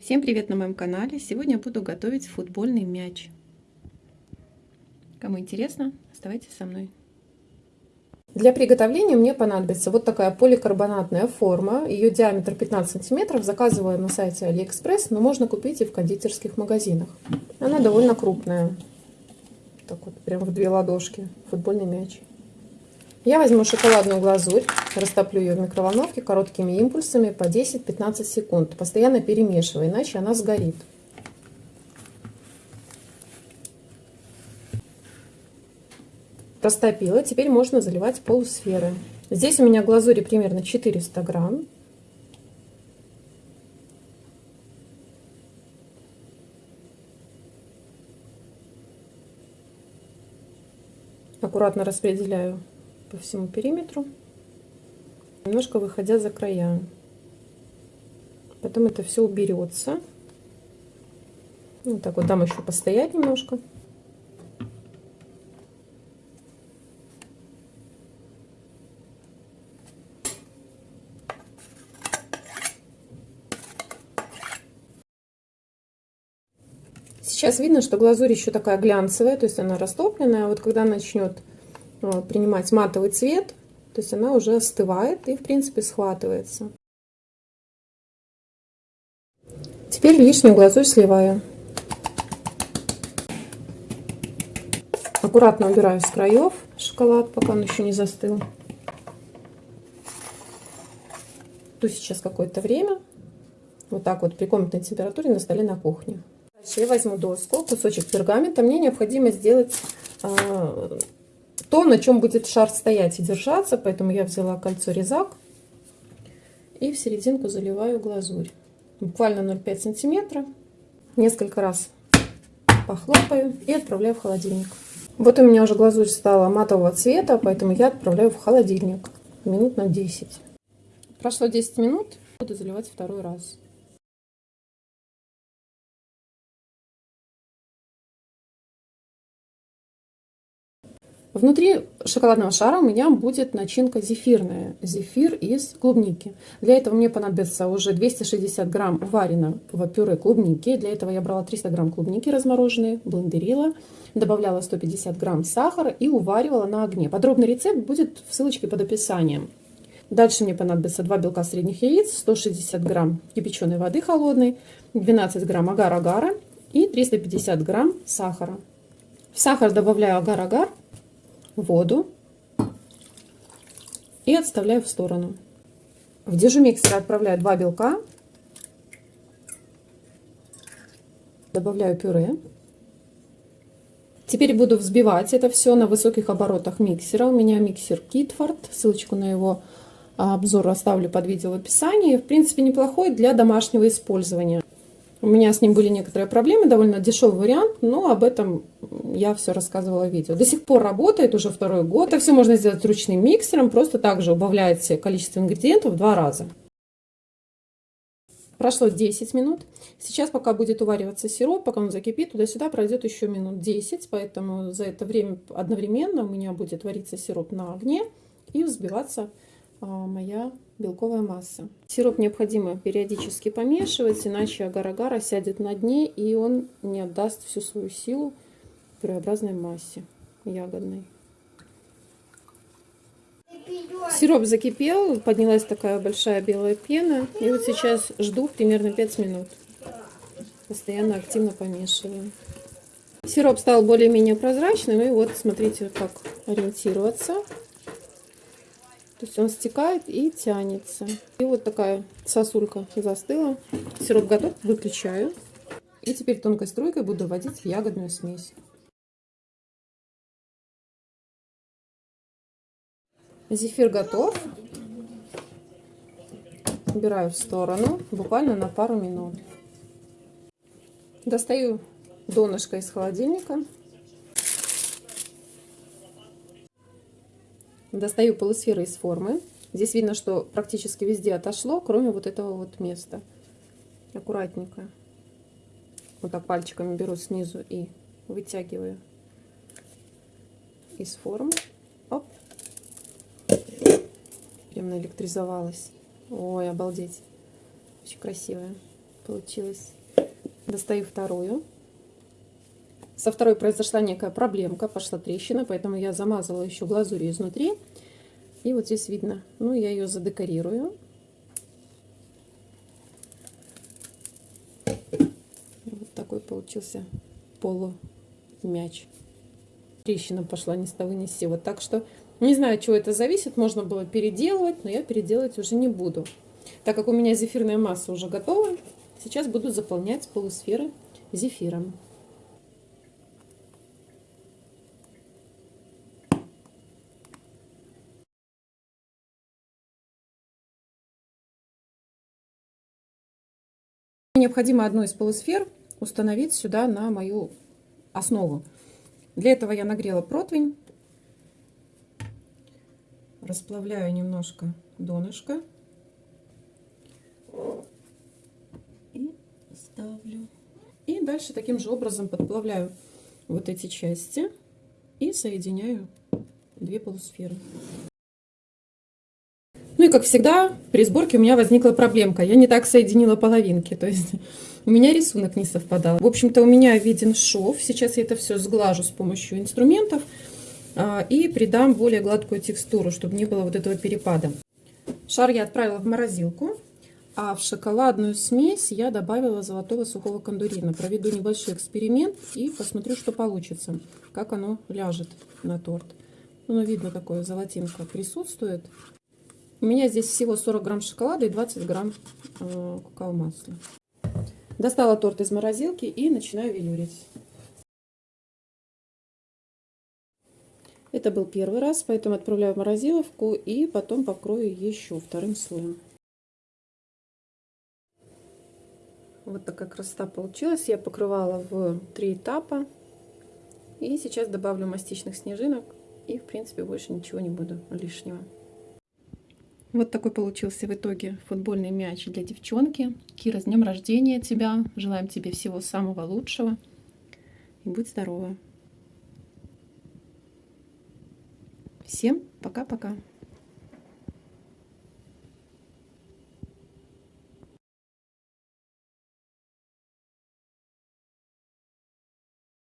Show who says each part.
Speaker 1: Всем привет на моем канале! Сегодня буду готовить футбольный мяч. Кому интересно, оставайтесь со мной. Для приготовления мне понадобится вот такая поликарбонатная форма. Ее диаметр 15 сантиметров. Заказываю на сайте AliExpress, но можно купить и в кондитерских магазинах. Она довольно крупная. Так вот, прям в две ладошки. Футбольный мяч. Я возьму шоколадную глазурь, растоплю ее в микроволновке короткими импульсами по 10-15 секунд, постоянно перемешивая, иначе она сгорит. Растопила, теперь можно заливать полусферы. Здесь у меня глазури примерно 400 грамм. Аккуратно распределяю по всему периметру, немножко выходя за края. Потом это все уберется. Вот так вот дам еще постоять немножко. Сейчас видно, что глазурь еще такая глянцевая, то есть она растопленная. А вот когда начнет принимать матовый цвет, то есть она уже остывает и в принципе схватывается. Теперь лишнюю глазурь сливаю. Аккуратно убираю с краев шоколад, пока он еще не застыл. Жду сейчас какое-то время. Вот так вот при комнатной температуре на столе на кухне. Дальше я возьму доску, кусочек пергамента. Мне необходимо сделать а, то, на чем будет шар стоять и держаться, поэтому я взяла кольцо резак и в серединку заливаю глазурь. Буквально 0,5 сантиметра. Несколько раз похлопаю и отправляю в холодильник. Вот у меня уже глазурь стала матового цвета, поэтому я отправляю в холодильник минут на 10. Прошло 10 минут, буду заливать второй раз. Внутри шоколадного шара у меня будет начинка зефирная, зефир из клубники. Для этого мне понадобится уже 260 грамм вареного пюре клубники. Для этого я брала 300 грамм клубники размороженные, блендерила, добавляла 150 грамм сахара и уваривала на огне. Подробный рецепт будет в ссылочке под описанием. Дальше мне понадобится 2 белка средних яиц, 160 грамм кипяченой воды холодной, 12 грамм агар-агара и 350 грамм сахара. В сахар добавляю агар-агар воду и отставляю в сторону. В дежумиксер отправляю два белка, добавляю пюре. Теперь буду взбивать это все на высоких оборотах миксера. У меня миксер Китфорд, ссылочку на его обзор оставлю под видео в описании. В принципе, неплохой для домашнего использования. У меня с ним были некоторые проблемы, довольно дешевый вариант, но об этом я все рассказывала в видео. До сих пор работает уже второй год. Это все можно сделать ручным миксером, просто также убавляете количество ингредиентов в два раза. Прошло 10 минут. Сейчас, пока будет увариваться сироп, пока он закипит, туда-сюда пройдет еще минут 10, поэтому за это время одновременно у меня будет вариться сироп на огне и взбиваться а, моя белковая масса. Сироп необходимо периодически помешивать, иначе агар-агар осядет на дне и он не отдаст всю свою силу пюреобразной массе ягодной. Сироп закипел, поднялась такая большая белая пена. И вот сейчас жду примерно 5 минут. Постоянно активно помешиваю. Сироп стал более-менее прозрачным. И вот смотрите, как ориентироваться. То есть он стекает и тянется. И вот такая сосулька застыла. Сироп готов, выключаю. И теперь тонкой струйкой буду вводить в ягодную смесь. Зефир готов. Убираю в сторону, буквально на пару минут. Достаю донышко из холодильника. Достаю полусферы из формы. Здесь видно, что практически везде отошло, кроме вот этого вот места. Аккуратненько. Вот так пальчиками беру снизу и вытягиваю из формы. Оп. Прям наэлектризовалась. Ой, обалдеть. Очень красивая. получилось. Достаю вторую. Со второй произошла некая проблемка, пошла трещина, поэтому я замазала еще глазурью изнутри. И вот здесь видно, ну я ее задекорирую. Вот такой получился полумяч. Трещина пошла ни с того ни с сего. Так что не знаю, от чего это зависит. Можно было переделывать, но я переделать уже не буду. Так как у меня зефирная масса уже готова, сейчас буду заполнять полусферы зефиром. Необходимо одну из полусфер установить сюда на мою основу. Для этого я нагрела противень, расплавляю немножко донышко и ставлю. И дальше таким же образом подплавляю вот эти части и соединяю две полусферы. Ну и как всегда, при сборке у меня возникла проблемка. Я не так соединила половинки, то есть у меня рисунок не совпадал. В общем-то, у меня виден шов. Сейчас я это все сглажу с помощью инструментов а, и придам более гладкую текстуру, чтобы не было вот этого перепада. Шар я отправила в морозилку, а в шоколадную смесь я добавила золотого сухого кондурина. Проведу небольшой эксперимент и посмотрю, что получится, как оно ляжет на торт. Ну, видно, такое золотинка присутствует. У меня здесь всего 40 грамм шоколада и 20 грамм э, какао-масла. Достала торт из морозилки и начинаю велюрить. Это был первый раз, поэтому отправляю в морозиловку и потом покрою еще вторым слоем. Вот такая красота получилась. Я покрывала в три этапа. И сейчас добавлю мастичных снежинок. И, в принципе, больше ничего не буду лишнего. Вот такой получился в итоге футбольный мяч для девчонки. Кира, с днем рождения тебя. Желаем тебе всего самого лучшего. И будь здорова. Всем пока-пока.